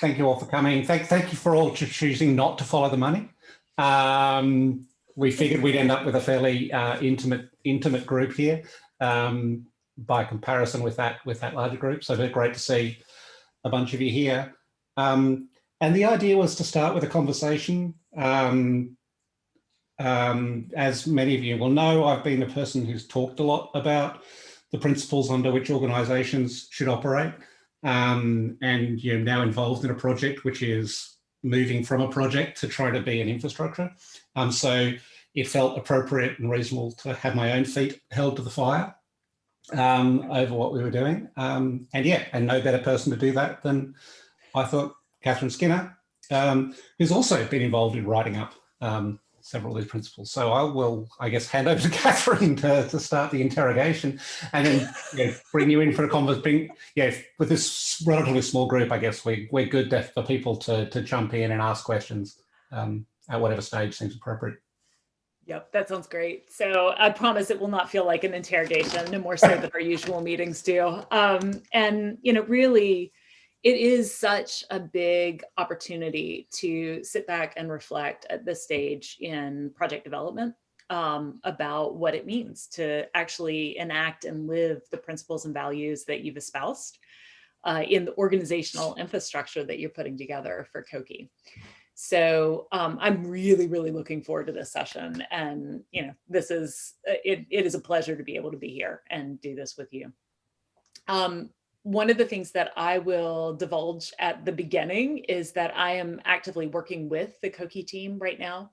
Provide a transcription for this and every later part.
thank you all for coming. Thank, thank you for all choosing not to follow the money. Um, we figured we'd end up with a fairly uh, intimate intimate group here um, by comparison with that with that larger group. So it's great to see a bunch of you here. Um, and the idea was to start with a conversation. Um, um, as many of you will know, I've been a person who's talked a lot about the principles under which organizations should operate. Um, and you're now involved in a project which is moving from a project to try to be an infrastructure. Um, so it felt appropriate and reasonable to have my own feet held to the fire um, over what we were doing. Um, and yeah, and no better person to do that than I thought Katherine Skinner, um, who's also been involved in writing up um, several of these principles. So I will, I guess, hand over to Katherine to, to start the interrogation and then you know, bring you in for a conversation. Yeah, with this relatively small group, I guess we, we're good for people to, to jump in and ask questions um, at whatever stage seems appropriate. Yep, that sounds great. So I promise it will not feel like an interrogation, no more so than our usual meetings do. Um, and, you know, really, it is such a big opportunity to sit back and reflect at this stage in project development um, about what it means to actually enact and live the principles and values that you've espoused uh, in the organizational infrastructure that you're putting together for COKI. So um, I'm really, really looking forward to this session. And, you know, this is, it, it is a pleasure to be able to be here and do this with you. Um, one of the things that I will divulge at the beginning is that I am actively working with the COKI team right now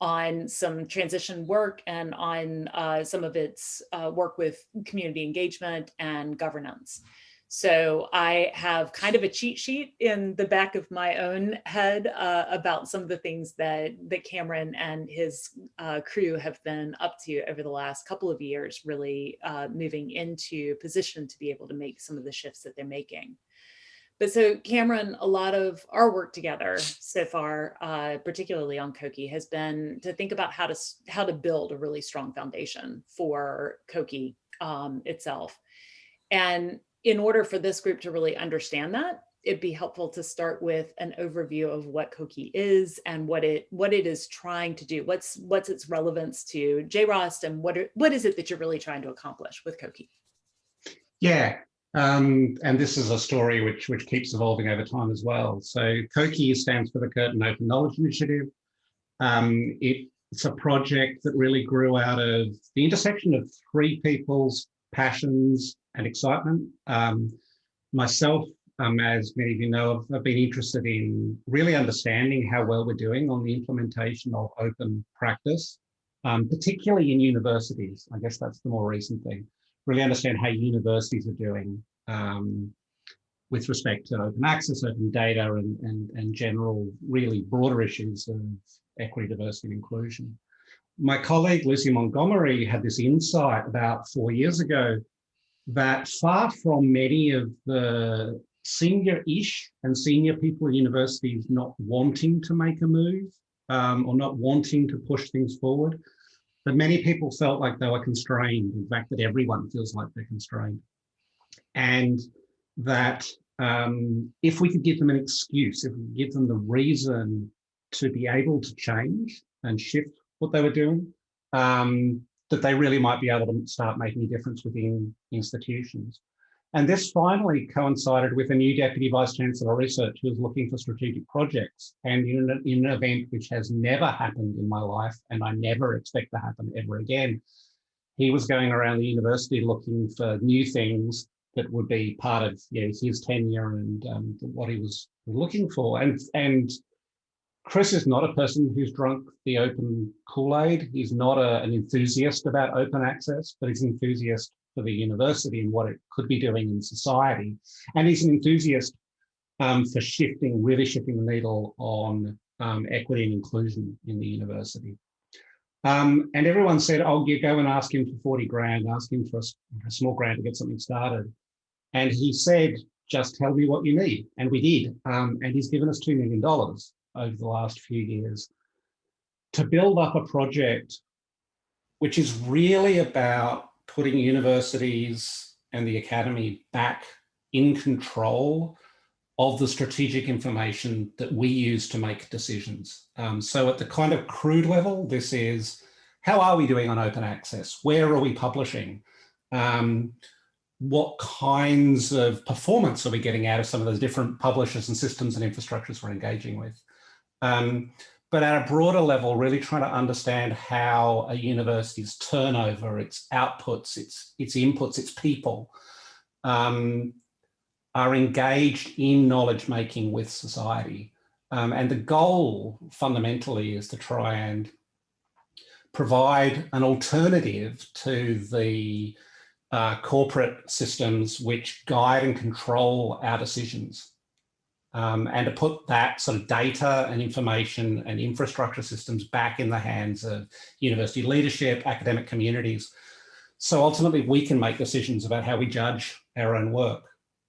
on some transition work and on uh, some of its uh, work with community engagement and governance. So I have kind of a cheat sheet in the back of my own head uh, about some of the things that, that Cameron and his uh, crew have been up to over the last couple of years, really uh, moving into position to be able to make some of the shifts that they're making. But so Cameron, a lot of our work together so far, uh, particularly on COKI, has been to think about how to how to build a really strong foundation for COKI um, itself. And in order for this group to really understand that, it'd be helpful to start with an overview of what COKI is and what it what it is trying to do. What's what's its relevance to JROST and what are, what is it that you're really trying to accomplish with COKI? Yeah, um, and this is a story which which keeps evolving over time as well. So COKI stands for the Curtin Open Knowledge Initiative. Um, it, it's a project that really grew out of the intersection of three people's passions and excitement. Um, myself, um, as many of you know, I've, I've, been interested in really understanding how well we're doing on the implementation of open practice, um, particularly in universities. I guess that's the more recent thing. Really understand how universities are doing um, with respect to open access, open data, and, and, and general, really broader issues of equity, diversity, and inclusion. My colleague, Lucy Montgomery, had this insight about four years ago that far from many of the senior-ish and senior people at universities not wanting to make a move um, or not wanting to push things forward, that many people felt like they were constrained. In fact, that everyone feels like they're constrained. And that um, if we could give them an excuse, if we could give them the reason to be able to change and shift what they were doing, um, that they really might be able to start making a difference within institutions. And this finally coincided with a new Deputy Vice Chancellor of Research who was looking for strategic projects. And in an, in an event which has never happened in my life, and I never expect to happen ever again, he was going around the university looking for new things that would be part of you know, his tenure and um, what he was looking for. And, and Chris is not a person who's drunk the open Kool-Aid. He's not a, an enthusiast about open access, but he's an enthusiast for the university and what it could be doing in society. And he's an enthusiast um, for shifting, really shifting the needle on um, equity and inclusion in the university. Um, and everyone said, oh, you go and ask him for 40 grand, ask him for a, a small grant to get something started. And he said, just tell me what you need. And we did. Um, and he's given us $2 million over the last few years to build up a project which is really about putting universities and the academy back in control of the strategic information that we use to make decisions. Um, so at the kind of crude level, this is how are we doing on open access? Where are we publishing? Um, what kinds of performance are we getting out of some of those different publishers and systems and infrastructures we're engaging with? Um, but at a broader level, really trying to understand how a university's turnover, its outputs, its, its inputs, its people um, are engaged in knowledge making with society. Um, and the goal fundamentally is to try and provide an alternative to the uh, corporate systems which guide and control our decisions. Um, and to put that sort of data and information and infrastructure systems back in the hands of university leadership, academic communities. So ultimately we can make decisions about how we judge our own work.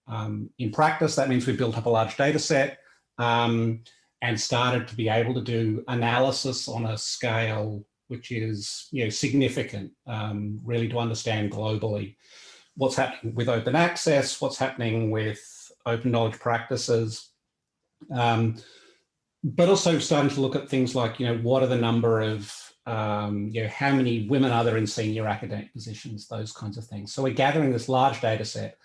Um, in practice, that means we've built up a large data set um, and started to be able to do analysis on a scale which is you know, significant, um, really to understand globally what's happening with open access, what's happening with open knowledge practices, um, but also starting to look at things like, you know, what are the number of, um, you know, how many women are there in senior academic positions, those kinds of things. So we're gathering this large data set.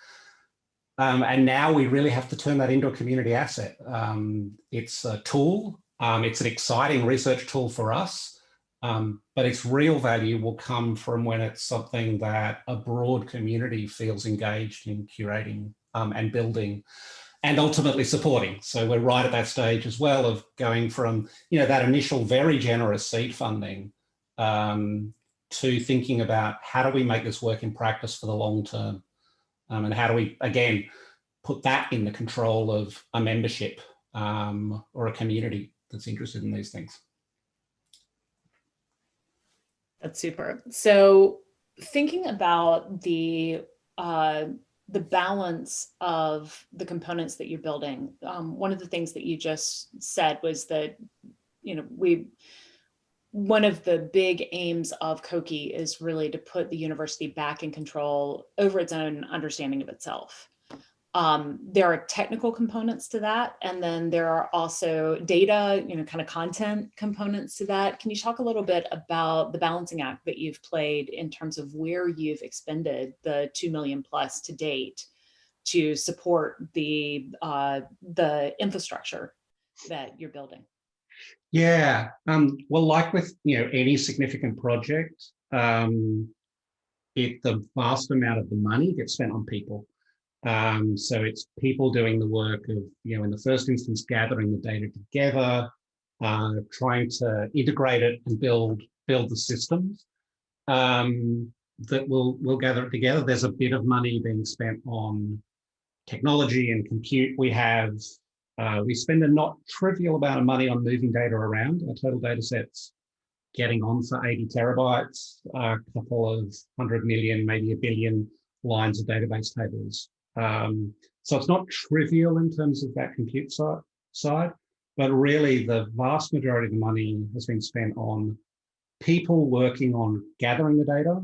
Um, and now we really have to turn that into a community asset. Um, it's a tool, um, it's an exciting research tool for us, um, but its real value will come from when it's something that a broad community feels engaged in curating and building and ultimately supporting. So we're right at that stage as well of going from, you know, that initial very generous seed funding um, to thinking about how do we make this work in practice for the long term? Um, and how do we, again, put that in the control of a membership um, or a community that's interested in these things. That's super. So thinking about the uh, the balance of the components that you're building, um, one of the things that you just said was that, you know, we one of the big aims of COKI is really to put the university back in control over its own understanding of itself. Um, there are technical components to that, and then there are also data, you know, kind of content components to that. Can you talk a little bit about the balancing act that you've played in terms of where you've expended the 2 million plus to date to support the, uh, the infrastructure that you're building? Yeah, um, well, like with, you know, any significant project, um, it, the vast amount of the money gets spent on people. Um, so it's people doing the work of, you know, in the first instance, gathering the data together, uh, trying to integrate it and build build the systems um, that will will gather it together. There's a bit of money being spent on technology and compute. We have uh, we spend a not trivial amount of money on moving data around. Our total data sets getting on for 80 terabytes, a couple of hundred million, maybe a billion lines of database tables um, so it's not trivial in terms of that compute side, but really the vast majority of the money has been spent on people working on gathering the data,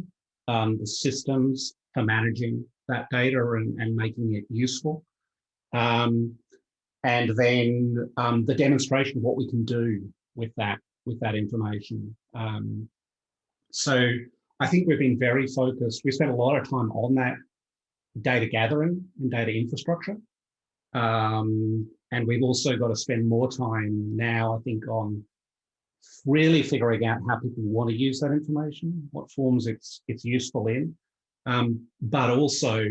um, the systems for managing that data and, and making it useful. Um, and then um, the demonstration of what we can do with that, with that information. Um, so I think we've been very focused. We spent a lot of time on that data gathering and data infrastructure. Um, and we've also got to spend more time now, I think, on really figuring out how people want to use that information, what forms it's it's useful in, um, but also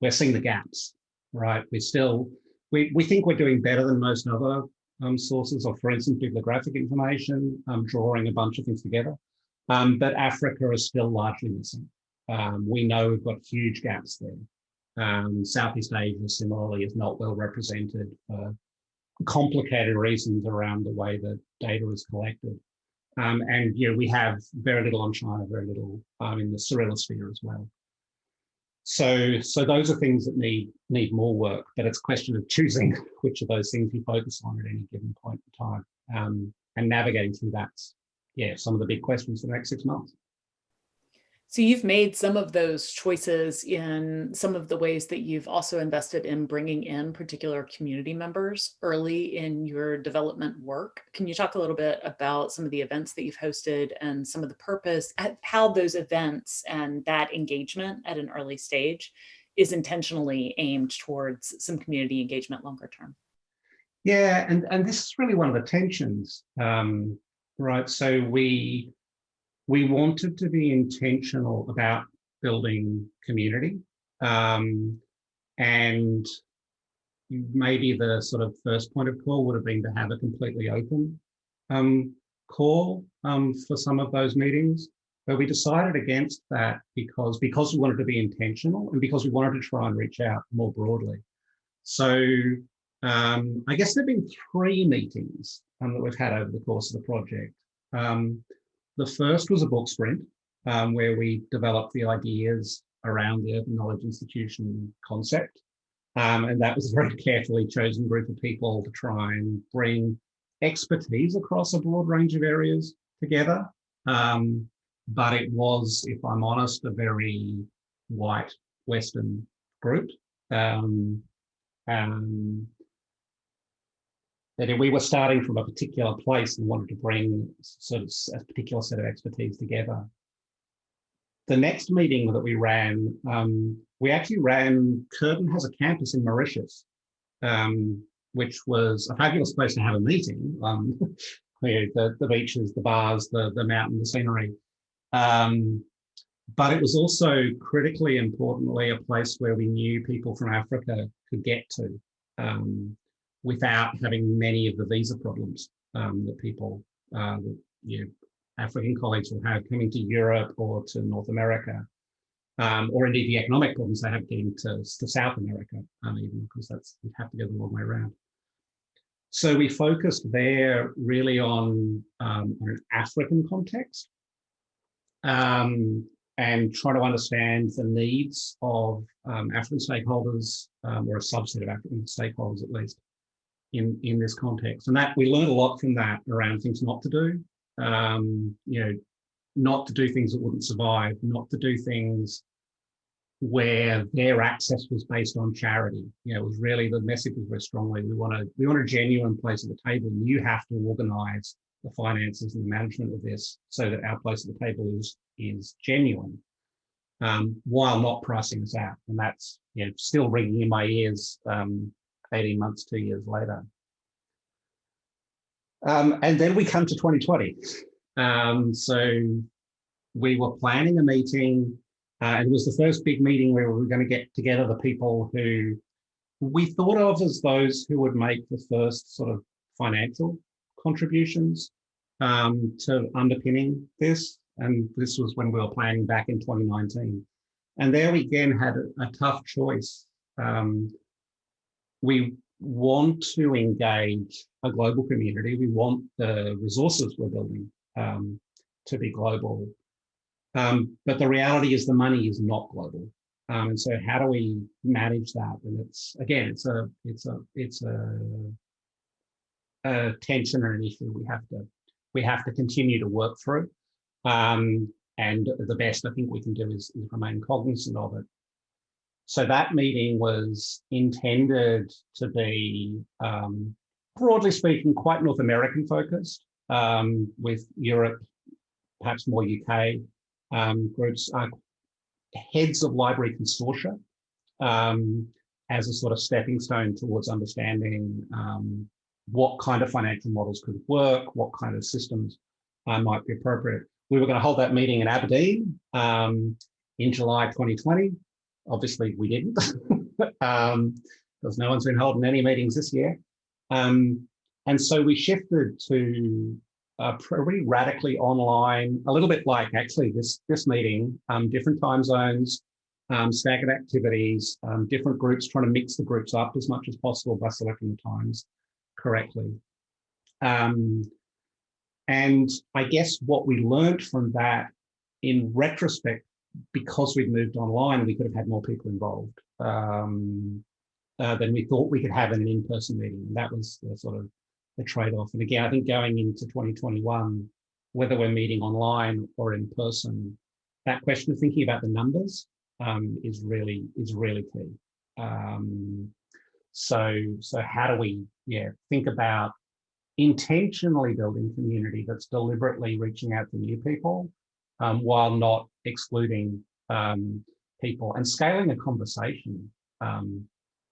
we're seeing the gaps, right? We're still, we, we think we're doing better than most other um, sources of, for instance, bibliographic information, um, drawing a bunch of things together. Um, but Africa is still largely missing. Um, we know we've got huge gaps there. Um, Southeast Asia similarly is not well represented for complicated reasons around the way that data is collected. Um, and you know, we have very little on China, very little um, in the Cyrillosphere as well. So, so those are things that need need more work, but it's a question of choosing which of those things you focus on at any given point in time um, and navigating through that. Yeah, some of the big questions for the next six months. So you've made some of those choices in some of the ways that you've also invested in bringing in particular community members early in your development work. Can you talk a little bit about some of the events that you've hosted and some of the purpose, how those events and that engagement at an early stage is intentionally aimed towards some community engagement longer term? Yeah, and, and this is really one of the tensions, um, right? So we we wanted to be intentional about building community. Um, and maybe the sort of first point of call would have been to have a completely open um, call um, for some of those meetings. But we decided against that because, because we wanted to be intentional and because we wanted to try and reach out more broadly. So um, I guess there have been three meetings um, that we've had over the course of the project. The first was a book sprint um, where we developed the ideas around the Open Knowledge Institution concept. Um, and that was a very carefully chosen group of people to try and bring expertise across a broad range of areas together. Um, but it was, if I'm honest, a very white Western group. Um, that we were starting from a particular place and wanted to bring sort of a particular set of expertise together. The next meeting that we ran, um, we actually ran, Curtin has a campus in Mauritius, um, which was a fabulous place to have a meeting. Um, the, the beaches, the bars, the, the mountain, the scenery. Um, but it was also critically importantly a place where we knew people from Africa could get to. Um, without having many of the visa problems um, that people, uh, that, African colleagues will have coming to Europe or to North America, um, or indeed the economic problems they have getting to, to South America, um, even because that's you have to go the long way around. So we focused there really on, um, on an African context um, and try to understand the needs of um, African stakeholders um, or a subset of African stakeholders at least in, in this context. And that we learned a lot from that around things not to do, um, you know, not to do things that wouldn't survive, not to do things where their access was based on charity. You know, it was really the message was very strongly, we want to, we want a genuine place at the table. You have to organize the finances and the management of this so that our place at the table is, is genuine. Um, while not pricing us out. And that's you know, still ringing in my ears um, 18 months, two years later. Um, and then we come to 2020. Um, so we were planning a meeting uh, and it was the first big meeting where we were going to get together the people who we thought of as those who would make the first sort of financial contributions um, to underpinning this. And this was when we were planning back in 2019. And there we again had a, a tough choice. Um, we want to engage a global community. We want the resources we're building um, to be global. Um, but the reality is the money is not global. Um, and so how do we manage that? And it's, again, it's a, it's a, it's a, a tension or an issue we have to, we have to continue to work through. Um, and the best I think we can do is, is remain cognizant of it so that meeting was intended to be, um, broadly speaking, quite North American focused, um, with Europe, perhaps more UK um, groups, uh, heads of library consortia um, as a sort of stepping stone towards understanding um, what kind of financial models could work, what kind of systems uh, might be appropriate. We were going to hold that meeting in Aberdeen um, in July 2020. Obviously, we didn't, um, because no one's been holding any meetings this year. Um, and so we shifted to a pretty radically online, a little bit like actually this, this meeting, um, different time zones, um, staggered activities, um, different groups, trying to mix the groups up as much as possible by selecting the times correctly. Um, and I guess what we learned from that in retrospect because we'd moved online, we could have had more people involved um, uh, than we thought we could have in an in-person meeting. And that was the sort of the trade-off. And again, I think going into 2021, whether we're meeting online or in person, that question of thinking about the numbers um, is really is really key. Um, so so how do we yeah think about intentionally building community that's deliberately reaching out to new people um, while not excluding um, people and scaling a conversation um,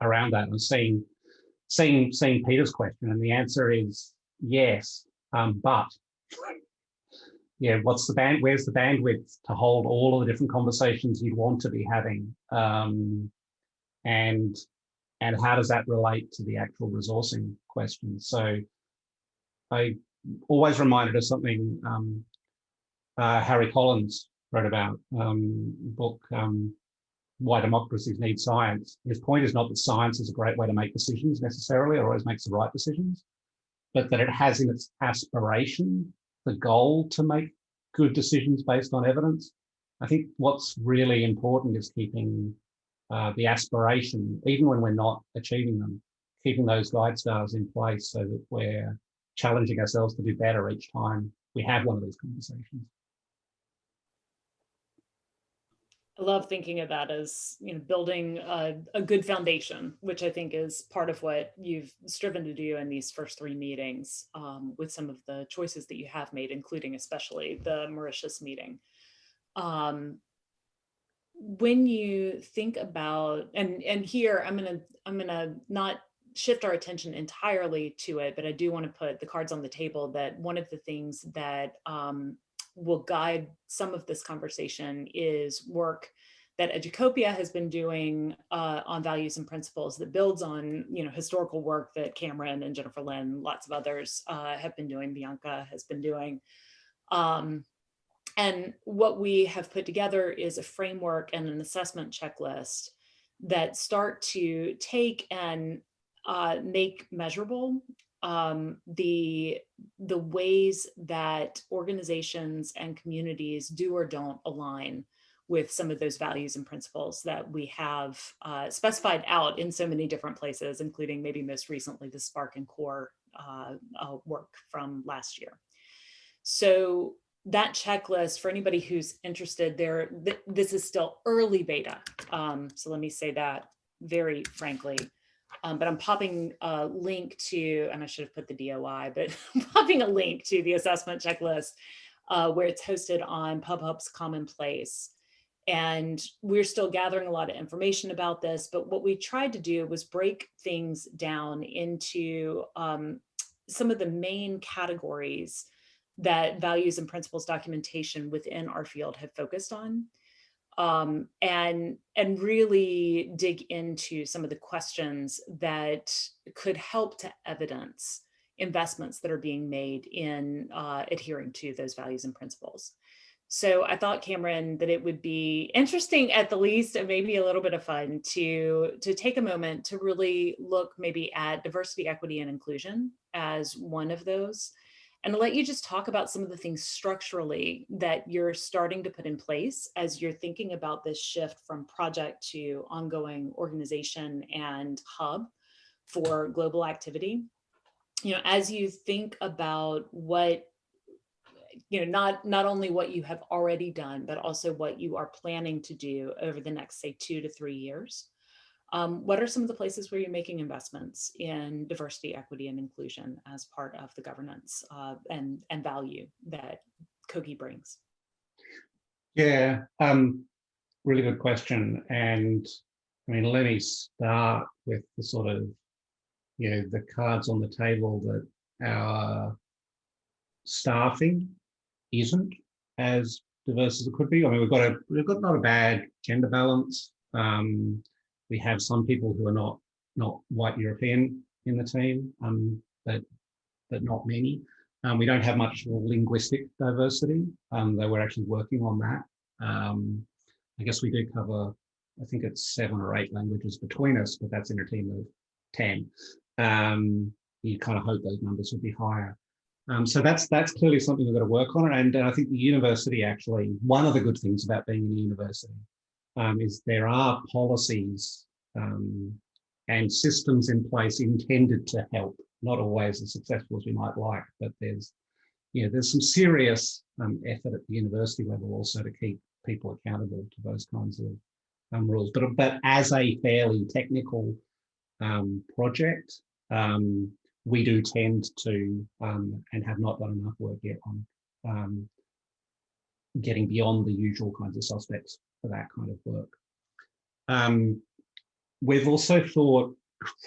around that and seeing seeing seeing Peter's question and the answer is yes, um, but yeah, what's the band? Where's the bandwidth to hold all of the different conversations you'd want to be having, um, and and how does that relate to the actual resourcing question? So I always reminded of something um, uh, Harry Collins wrote about um, book um, why democracies need science. His point is not that science is a great way to make decisions necessarily or always makes the right decisions, but that it has in its aspiration the goal to make good decisions based on evidence. I think what's really important is keeping uh, the aspiration, even when we're not achieving them, keeping those guide stars in place so that we're challenging ourselves to do better each time we have one of these conversations. I love thinking of that as you know building a, a, good foundation, which I think is part of what you've striven to do in these first three meetings um, with some of the choices that you have made, including especially the Mauritius meeting. Um, when you think about and and here I'm gonna I'm gonna not shift our attention entirely to it, but I do want to put the cards on the table that one of the things that um, will guide some of this conversation is work that Educopia has been doing uh, on values and principles that builds on you know historical work that Cameron and Jennifer Lin, lots of others uh, have been doing, Bianca has been doing. Um, and what we have put together is a framework and an assessment checklist that start to take and uh, make measurable um, the the ways that organizations and communities do or don't align with some of those values and principles that we have uh, specified out in so many different places, including maybe most recently the SPARC and COAR uh, uh, work from last year. So that checklist for anybody who's interested there, th this is still early beta. Um, so let me say that very frankly. Um, but I'm popping a link to, and I should have put the DOI, but I'm popping a link to the assessment checklist uh, where it's hosted on PubPub's Commonplace. And we're still gathering a lot of information about this, but what we tried to do was break things down into um, some of the main categories that values and principles documentation within our field have focused on um, and, and really dig into some of the questions that could help to evidence investments that are being made in uh, adhering to those values and principles. So I thought, Cameron, that it would be interesting at the least, and maybe a little bit of fun to, to take a moment to really look maybe at diversity, equity, and inclusion as one of those and I'll let you just talk about some of the things structurally that you're starting to put in place as you're thinking about this shift from project to ongoing organization and hub for global activity. You know, as you think about what you know, not, not only what you have already done, but also what you are planning to do over the next, say, two to three years. Um, what are some of the places where you're making investments in diversity, equity, and inclusion as part of the governance uh, and, and value that COKI brings? Yeah, um, really good question. And I mean, let me start with the sort of, you know, the cards on the table that our staffing isn't as diverse as it could be. I mean, we've got a we've got not a bad gender balance. Um, we have some people who are not not white European in the team, um, but but not many. Um, we don't have much linguistic diversity, um, though we're actually working on that. Um, I guess we do cover, I think it's seven or eight languages between us, but that's in a team of 10. Um, you kind of hope those numbers would be higher. Um, so that's that's clearly something we've got to work on. And, and I think the university actually, one of the good things about being in a university um, is there are policies um, and systems in place intended to help, not always as successful as we might like, but there's, you know, there's some serious um, effort at the university level also to keep people accountable to those kinds of um, rules. But, but as a fairly technical um, project, um, we do tend to and have not done enough work yet on getting beyond the usual kinds of suspects for that kind of work. Um, we've also thought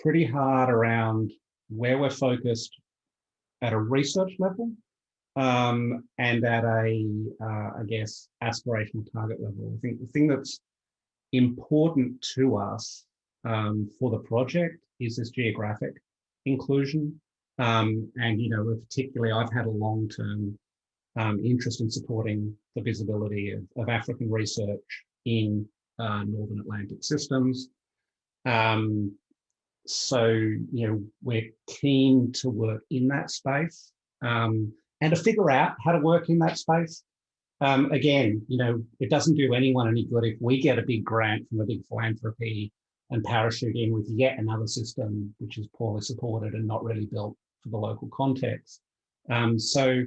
pretty hard around where we're focused at a research level um, and at a, uh, I guess, aspirational target level. I think the thing that's important to us um, for the project is this geographic inclusion. Um, and, you know, particularly I've had a long-term um, interest in supporting the visibility of, of African research in uh, Northern Atlantic systems. Um, so, you know, we're keen to work in that space um, and to figure out how to work in that space. Um, again, you know, it doesn't do anyone any good if we get a big grant from a big philanthropy and parachute in with yet another system which is poorly supported and not really built for the local context. Um, so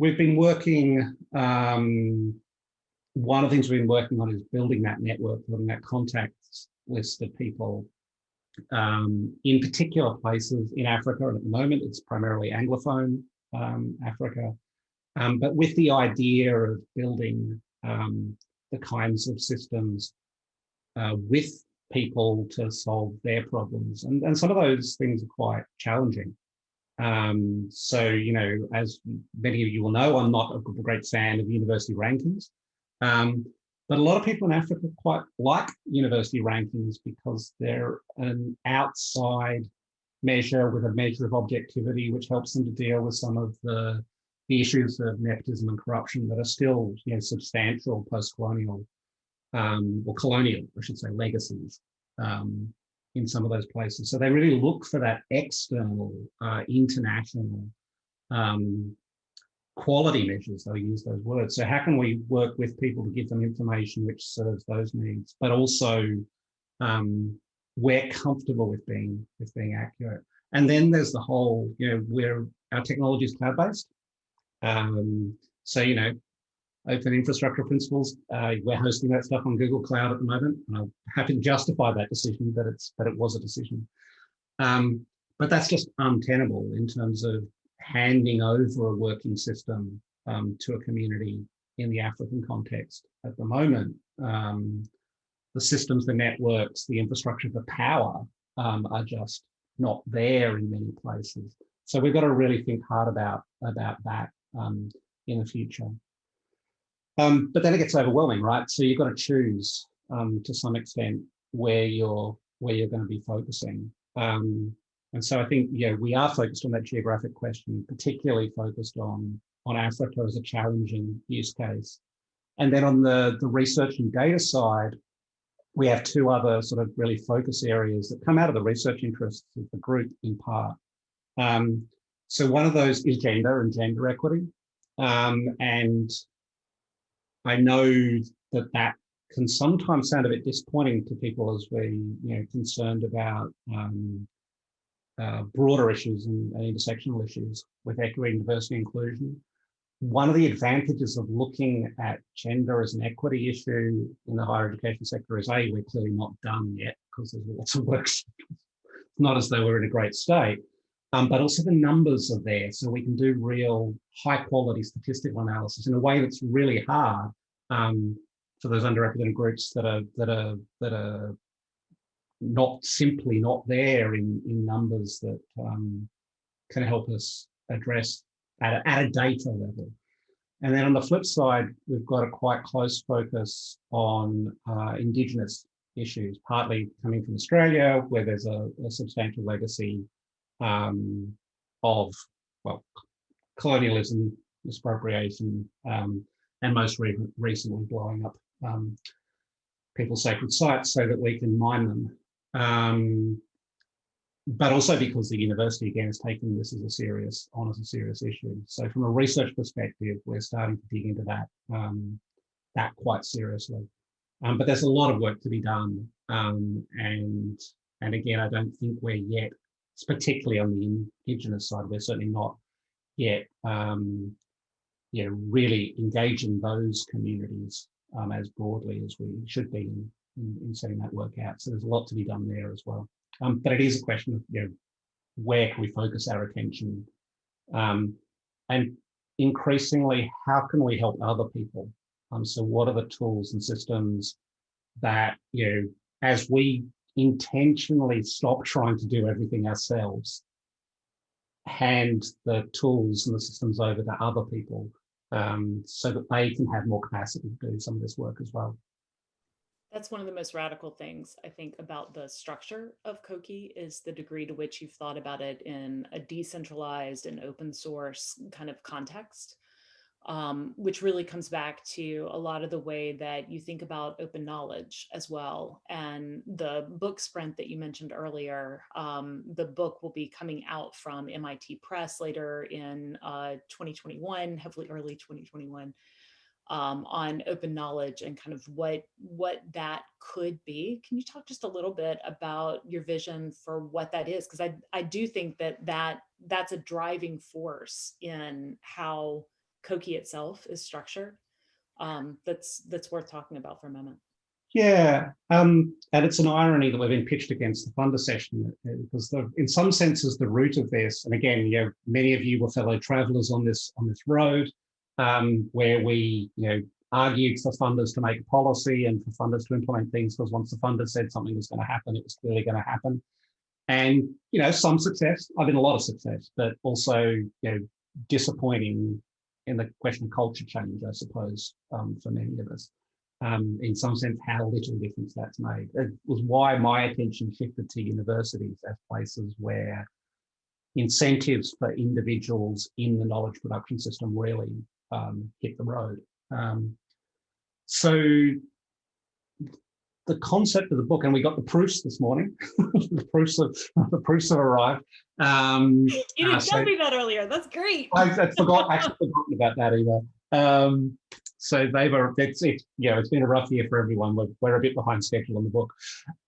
we've been working, um, one of the things we've been working on is building that network, building that contacts list of people um, in particular places in Africa. And at the moment, it's primarily Anglophone um, Africa, um, but with the idea of building um, the kinds of systems uh, with people to solve their problems. And, and some of those things are quite challenging. Um, so, you know, as many of you will know, I'm not a great fan of university rankings. Um, but a lot of people in Africa quite like university rankings because they're an outside measure with a measure of objectivity, which helps them to deal with some of the, the issues of nepotism and corruption that are still you know, substantial post-colonial um, or colonial, I should say, legacies um, in some of those places. So they really look for that external, uh, international um, quality measures, they'll use those words. So how can we work with people to give them information which serves those needs, but also um, we're comfortable with being with being accurate. And then there's the whole, you know, where our technology is cloud-based. Um, so, you know, open infrastructure principles, uh, we're hosting that stuff on Google Cloud at the moment. And I'm happy to justify that decision, but it's but it was a decision. Um, but that's just untenable in terms of handing over a working system um, to a community in the African context at the moment. Um, the systems, the networks, the infrastructure, the power um, are just not there in many places. So we've got to really think hard about, about that um, in the future. Um, but then it gets overwhelming, right? So you've got to choose um, to some extent where you're where you're going to be focusing. Um, and so I think, yeah, we are focused on that geographic question, particularly focused on, on Africa as a challenging use case. And then on the, the research and data side, we have two other sort of really focus areas that come out of the research interests of the group in part. Um, so one of those is gender and gender equity. Um, and I know that that can sometimes sound a bit disappointing to people as we, you know, concerned about um, uh, broader issues and, and, intersectional issues with equity, diversity, inclusion. One of the advantages of looking at gender as an equity issue in the higher education sector is A, we're clearly not done yet because there's lots of work. it's not as though we're in a great state, um, but also the numbers are there. So we can do real high quality statistical analysis in a way that's really hard um, for those underrepresented groups that are, that are, that are not simply not there in, in numbers that um, can help us address at a, at a data level. And then on the flip side, we've got a quite close focus on uh, Indigenous issues, partly coming from Australia, where there's a, a substantial legacy um, of, well, colonialism, expropriation, um, and most re recently blowing up um, people's sacred sites so that we can mine them um, but also because the university again is taking this as a serious, on as a serious issue. So from a research perspective, we're starting to dig into that, um, that quite seriously. Um, but there's a lot of work to be done. And, and again, I don't think we're yet, particularly on the Indigenous side, we're certainly not yet um, you know, really engaging those communities um, as broadly as we should be in, in, in, setting that work out. So there's a lot to be done there as well. Um, but it is a question of, you know, where can we focus our attention? Um, and increasingly, how can we help other people? Um, so what are the tools and systems that, you know, as we intentionally stop trying to do everything ourselves, hand the tools and the systems over to other people um, so that they can have more capacity to do some of this work as well. That's one of the most radical things I think about the structure of COKI is the degree to which you've thought about it in a decentralized and open source kind of context um, which really comes back to a lot of the way that you think about open knowledge as well. And the book sprint that you mentioned earlier, um, the book will be coming out from MIT Press later in uh, 2021, hopefully early 2021. Um, on open knowledge and kind of what what that could be. Can you talk just a little bit about your vision for what that is? Because I I do think that that that's a driving force in how COKI itself is structured. Um, that's that's worth talking about for a moment. Yeah, um, and it's an irony that we've been pitched against the funder session uh, because the, in some senses the root of this, and again, you know, many of you were fellow travelers on this on this road, um, where we, you know, argued for funders to make policy and for funders to implement things because once the funder said something was going to happen, it was clearly going to happen. And, you know, some success, I mean, a lot of success, but also, you know, disappointing in the question of culture change, I suppose, um, for many of us. Um, in some sense, how little difference that's made. It was why my attention shifted to universities as places where incentives for individuals in the knowledge production system really um, hit the road. Um, so the concept of the book, and we got the proofs this morning. the proofs of the proofs have arrived. Um, you didn't uh, tell me that earlier. That's great. I, I forgot actually forgotten about that either. Um, so they were. It's it. Yeah, it's been a rough year for everyone. We're, we're a bit behind schedule on the book,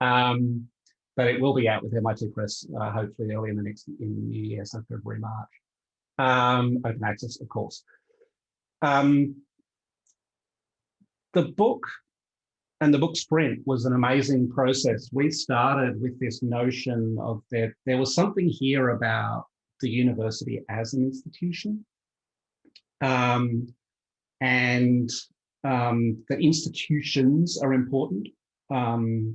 um, but it will be out with MIT Press uh, hopefully early in the next in the new year, so February March. Um, open access, of course. Um, the book and the book sprint was an amazing process. We started with this notion of that there was something here about the university as an institution. Um, and um, the institutions are important. Um,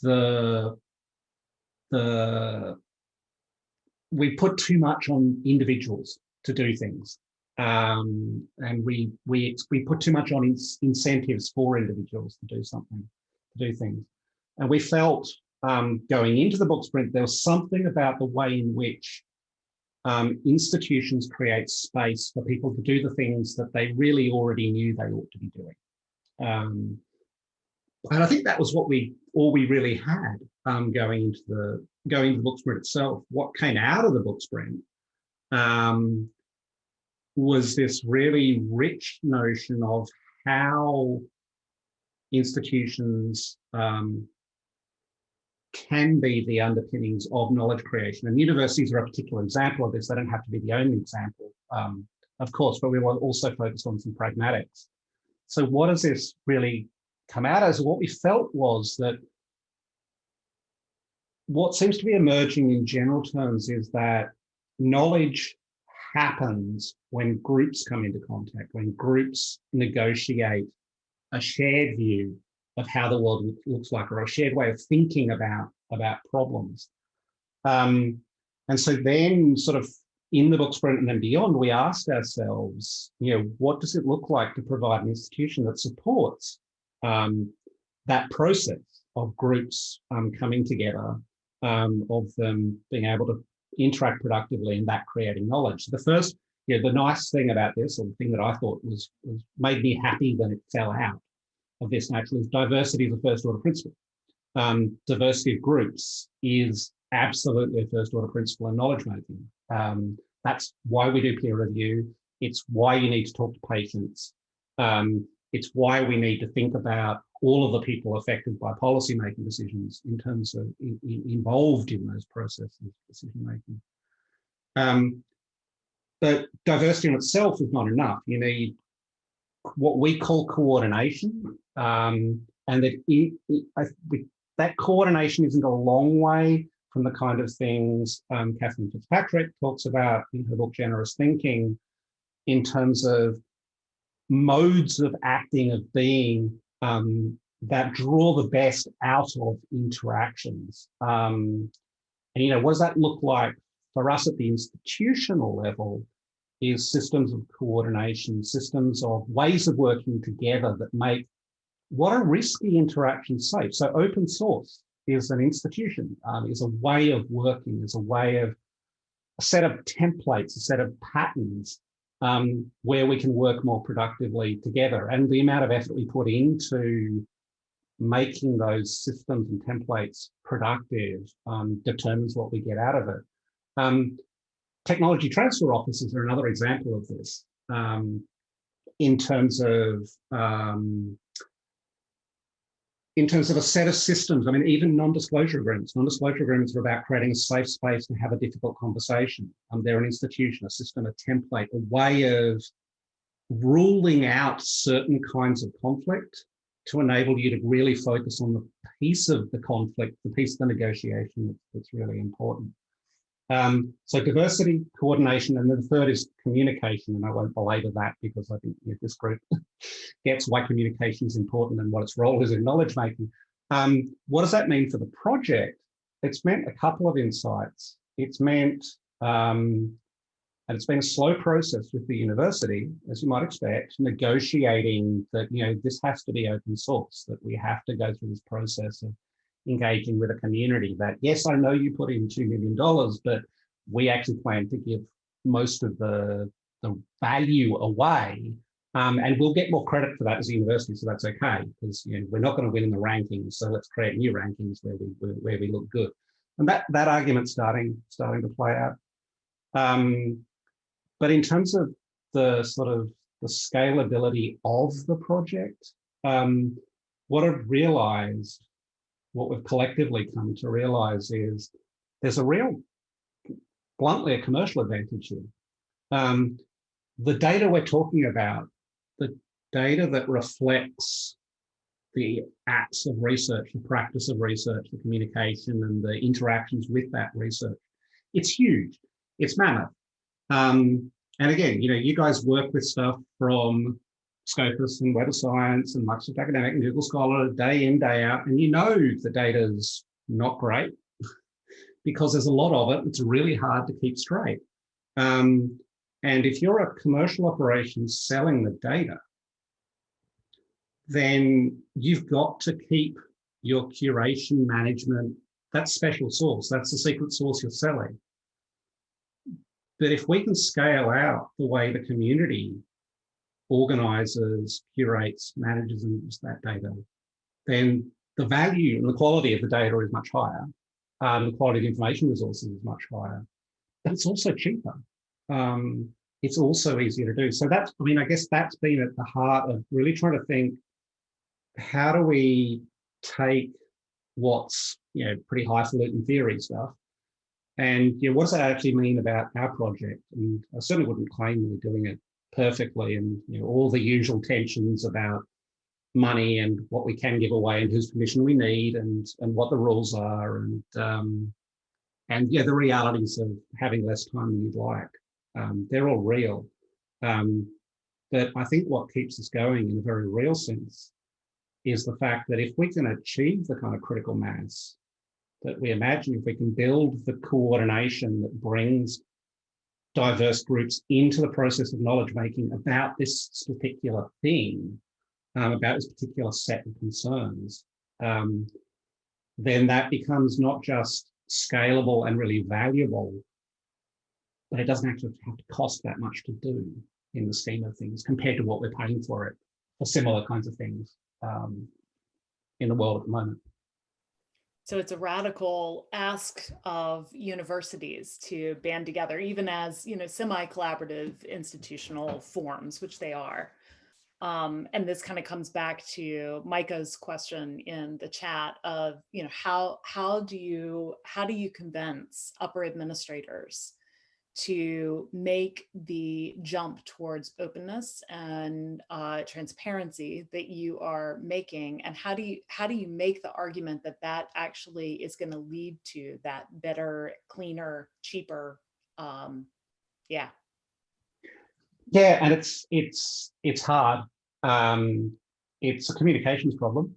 the, the, we put too much on individuals to do things um, and we we we put too much on in, incentives for individuals to do something, to do things, and we felt um, going into the book sprint there was something about the way in which um, institutions create space for people to do the things that they really already knew they ought to be doing. Um, and I think that was what we all we really had um, going into the going into the book sprint itself. What came out of the book sprint um, was this really rich notion of how institutions um, can be the underpinnings of knowledge creation. And universities are a particular example of this. They don't have to be the only example, um, of course, but we were also focused on some pragmatics. So what does this really come out as? What we felt was that what seems to be emerging in general terms is that knowledge happens when groups come into contact, when groups negotiate a shared view of how the world looks like or a shared way of thinking about, about problems. Um, and so then sort of in the book sprint and then beyond, we asked ourselves, you know, what does it look like to provide an institution that supports um, that process of groups um, coming together, um, of them being able to interact productively and that creating knowledge. The first, you know, the nice thing about this, or the thing that I thought was, was made me happy when it fell out of this naturally is diversity is a first order principle. Um, diversity of groups is absolutely a first order principle in knowledge making. Um, that's why we do peer review. It's why you need to talk to patients. Um, it's why we need to think about all of the people affected by policy making decisions in terms of in, in, involved in those processes decision making. Um, but diversity in itself is not enough. You need what we call coordination, um, and that it, it, I, that coordination isn't a long way from the kind of things um, Catherine Fitzpatrick talks about in her book Generous Thinking, in terms of modes of acting, of being um, that draw the best out of interactions. Um, and, you know, what does that look like for us at the institutional level is systems of coordination, systems of ways of working together that make what are risky interactions safe. So open source is an institution, um, is a way of working, is a way of a set of templates, a set of patterns um, where we can work more productively together. And the amount of effort we put into making those systems and templates productive um, determines what we get out of it. Um, technology transfer offices are another example of this um, in terms of um, in terms of a set of systems. I mean, even non-disclosure agreements. Non-disclosure agreements are about creating a safe space to have a difficult conversation. Um, they're an institution, a system, a template, a way of ruling out certain kinds of conflict to enable you to really focus on the piece of the conflict, the piece of the negotiation that's really important. Um, so diversity, coordination, and then the third is communication. And I won't belabor that because I think you know, this group gets why communication is important and what its role is in knowledge making. Um, what does that mean for the project? It's meant a couple of insights. It's meant, um, and it's been a slow process with the university, as you might expect, negotiating that, you know, this has to be open source, that we have to go through this process of engaging with a community that, yes, I know you put in $2 million, but we actually plan to give most of the, the value away. Um, and we'll get more credit for that as a university, so that's okay, because you know, we're not going to win in the rankings, so let's create new rankings where we where we look good. And that that argument's starting starting to play out. Um, but in terms of the sort of the scalability of the project, um, what I've realized what we've collectively come to realize is there's a real, bluntly, a commercial advantage here. Um, the data we're talking about, the data that reflects the acts of research, the practice of research, the communication and the interactions with that research, it's huge, it's mammoth. Um, and again, you know, you guys work with stuff from Scopus and Web of Science and Microsoft Academic and Google Scholar day in, day out, and you know the data's not great because there's a lot of it. It's really hard to keep straight. Um, and if you're a commercial operation selling the data, then you've got to keep your curation management, that's special source, that's the secret source you're selling. But if we can scale out the way the community organizes, curates, manages and uses that data, then the value and the quality of the data is much higher. Um, the quality of information resources is much higher, but it's also cheaper. Um, it's also easier to do. So that's, I mean, I guess that's been at the heart of really trying to think, how do we take what's, you know, pretty highfalutin theory stuff and you know, what does that actually mean about our project? And I certainly wouldn't claim we're doing it perfectly and you know, all the usual tensions about money and what we can give away and whose permission we need and and what the rules are and um, and yeah the realities of having less time than you'd like. Um, they're all real. Um, but I think what keeps us going in a very real sense is the fact that if we can achieve the kind of critical mass that we imagine, if we can build the coordination that brings diverse groups into the process of knowledge making about this particular thing, um, about this particular set of concerns, um, then that becomes not just scalable and really valuable, but it doesn't actually have to cost that much to do in the scheme of things compared to what we're paying for it for similar kinds of things um, in the world at the moment. So it's a radical ask of universities to band together, even as you know, semi-collaborative institutional forms, which they are. Um, and this kind of comes back to Micah's question in the chat of, you know, how how do you how do you convince upper administrators to make the jump towards openness and uh, transparency that you are making and how do you how do you make the argument that that actually is going to lead to that better cleaner cheaper um, yeah. Yeah and it's it's it's hard. Um, it's a communications problem.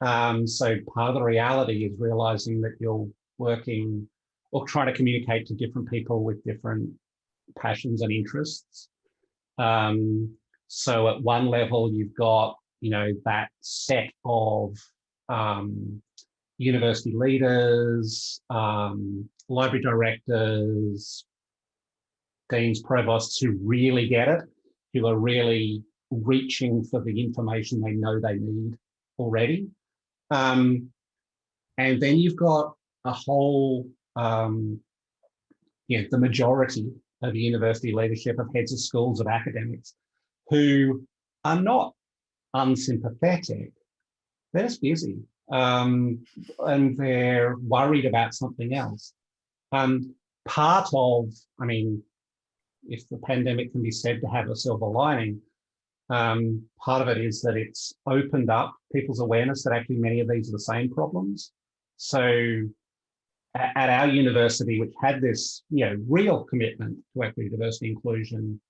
Um, so part of the reality is realizing that you're working or trying to communicate to different people with different passions and interests. Um, so at one level, you've got, you know, that set of um, university leaders, um, library directors, deans, provosts who really get it, who are really reaching for the information they know they need already. Um, and then you've got a whole, um, the majority of the university leadership, of heads of schools, of academics, who are not unsympathetic. They're just busy um, and they're worried about something else. Um, part of, I mean, if the pandemic can be said to have a silver lining, um, part of it is that it's opened up people's awareness that actually many of these are the same problems. So at our university, which had this you know, real commitment to equity, diversity, inclusion,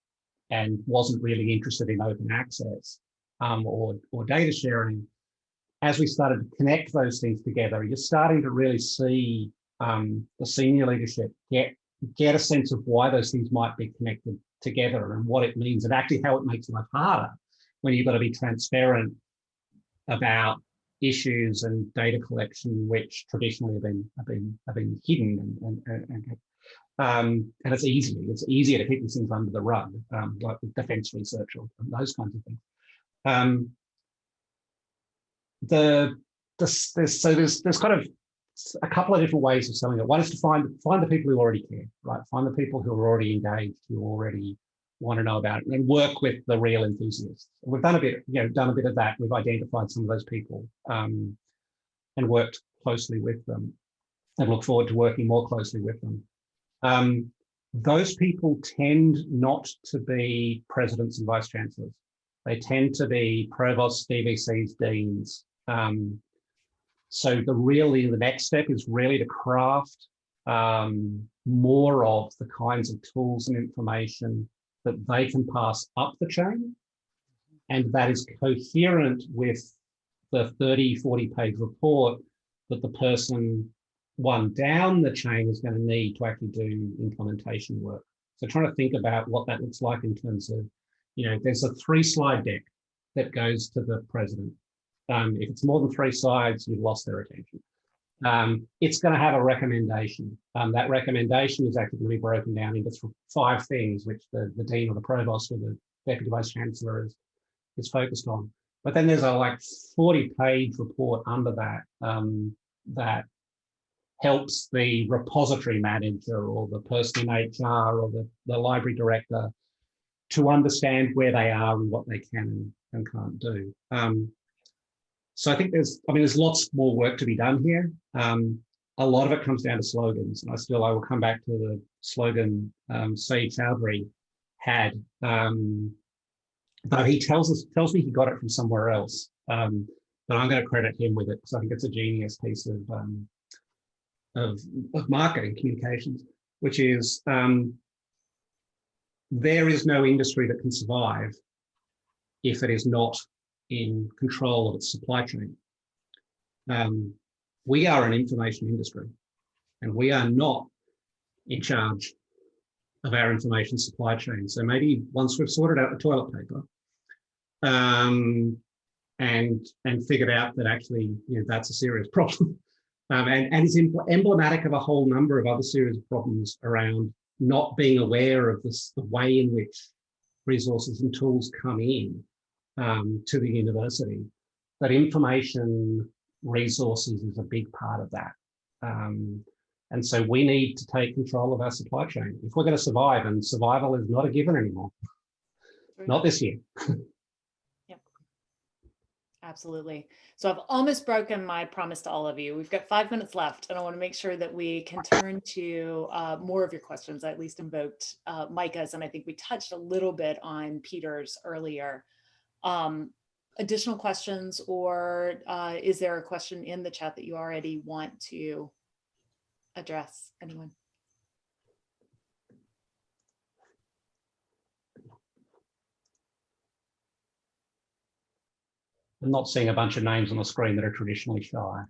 and wasn't really interested in open access um, or, or data sharing, as we started to connect those things together, you're starting to really see um, the senior leadership get, get a sense of why those things might be connected together and what it means and actually how it makes life harder when you've got to be transparent about issues and data collection which traditionally have been have been have been hidden and and, and, um, and it's easy it's easier to keep these things under the rug um, like defense research or those kinds of things um, the, the there's so there's there's kind of a couple of different ways of selling it. One is to find find the people who already care, right? Find the people who are already engaged, who already want to know about it, and work with the real enthusiasts. We've done a bit, you know, done a bit of that. We've identified some of those people um, and worked closely with them, and look forward to working more closely with them. Um, those people tend not to be presidents and vice chancellors. They tend to be provosts, DVCs, deans, um, so the really the next step is really to craft um, more of the kinds of tools and information that they can pass up the chain and that is coherent with the 30, 40 page report that the person one down the chain is going to need to actually do implementation work. So trying to think about what that looks like in terms of, you know, there's a three slide deck that goes to the president um, if it's more than three sides, you've lost their attention. Um, it's going to have a recommendation. Um, that recommendation is actually going to be broken down into five things, which the, the dean or the provost or the deputy vice chancellor is, is focused on. But then there's a like 40 page report under that um, that helps the repository manager or the person in HR or the, the library director to understand where they are and what they can and, can't do. Um, so I think there's, I mean, there's lots more work to be done here. Um, a lot of it comes down to slogans, and I still I will come back to the slogan um, Sayeed Choudhury had. Um, but he tells us tells me he got it from somewhere else. Um, but I'm going to credit him with it because I think it's a genius piece of um, of, of marketing communications, which is um, there is no industry that can survive if it is not in control of its supply chain. Um, we are an information industry and we are not in charge of our information supply chain. So maybe once we've sorted out the toilet paper um, and and figured out that actually you know, that's a serious problem um, and, and is emblematic of a whole number of other serious problems around not being aware of this, the way in which resources and tools come in um, to the university. But information resources is a big part of that. Um, and so we need to take control of our supply chain if we're going to survive and survival is not a given anymore. Not this year. yep. Absolutely. So I've almost broken my promise to all of you. We've got five minutes left and I want to make sure that we can turn to uh, more of your questions. I at least invoked uh, Micah's and I think we touched a little bit on Peter's earlier. Um, additional questions or uh, is there a question in the chat that you already want to address? Anyone? I'm not seeing a bunch of names on the screen that are traditionally shy.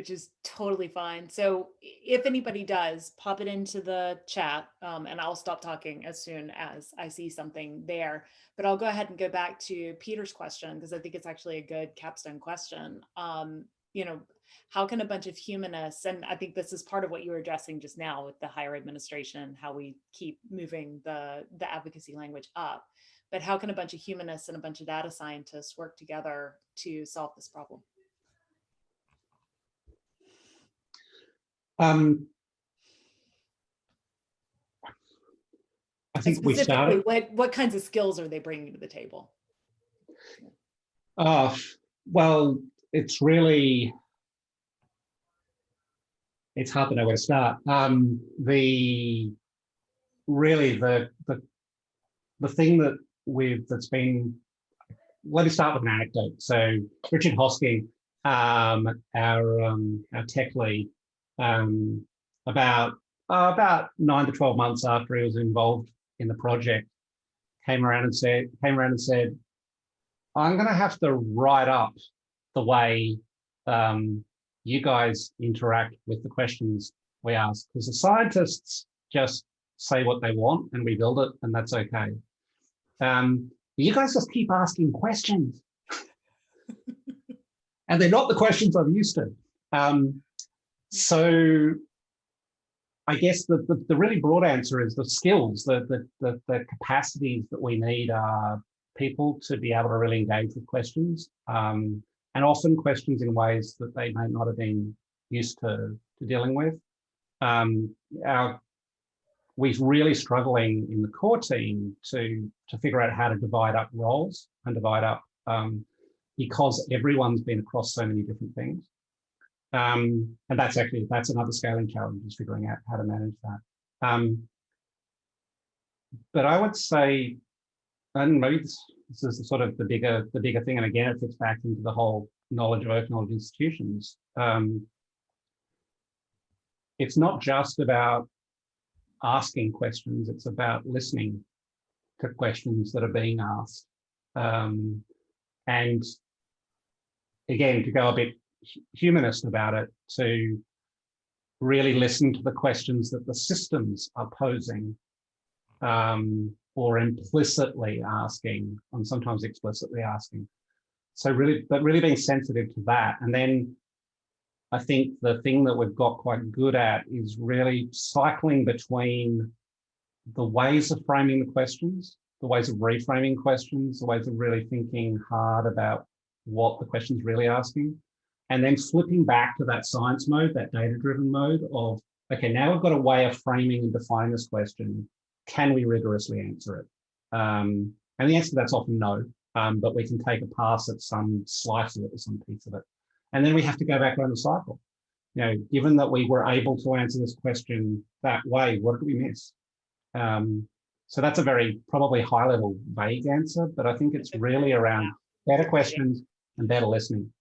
Which is totally fine. So if anybody does, pop it into the chat um, and I'll stop talking as soon as I see something there. But I'll go ahead and go back to Peter's question because I think it's actually a good capstone question. Um, you know, how can a bunch of humanists, and I think this is part of what you were addressing just now with the higher administration, how we keep moving the, the advocacy language up. But how can a bunch of humanists and a bunch of data scientists work together to solve this problem? Um, I think we started, What, what kinds of skills are they bringing to the table? uh, well, it's really, it's hard to know where to start. Um, the, really the, the, the thing that we've, that's been, let me start with an anecdote. So Richard Hosking, um, our, um, our tech lead, um, about, uh, about nine to 12 months after he was involved in the project, came around and said, came around and said, I'm going to have to write up the way um, you guys interact with the questions we ask, because the scientists just say what they want and we build it, and that's okay. Um, you guys just keep asking questions. and they're not the questions I'm used to. Um, so I guess the, the, the, really broad answer is the skills, the, the, the, the capacities that we need are people to be able to really engage with questions um, and often questions in ways that they may not have been used to, to dealing with. Um, our, we're really struggling in the core team to, to figure out how to divide up roles and divide up um, because everyone's been across so many different things. Um, and that's actually, that's another scaling challenge is figuring out how to manage that. Um, but I would say, and maybe this, this is sort of the bigger, the bigger thing. And again, it fits back into the whole knowledge of open knowledge institutions. Um, it's not just about asking questions, it's about listening to questions that are being asked. Um, and again, to go a bit humanist about it, to really listen to the questions that the systems are posing um, or implicitly asking and sometimes explicitly asking. So really, but really being sensitive to that. And then I think the thing that we've got quite good at is really cycling between the ways of framing the questions, the ways of reframing questions, the ways of really thinking hard about what the question's really asking, and then flipping back to that science mode, that data-driven mode of, okay, now we've got a way of framing and defining this question. Can we rigorously answer it? Um, and the answer to that's often no, um, but we can take a pass at some slice of it or some piece of it. And then we have to go back around the cycle. You know, given that we were able to answer this question that way, what did we miss? Um, so that's a very probably high level vague answer, but I think it's really around better questions and better listening.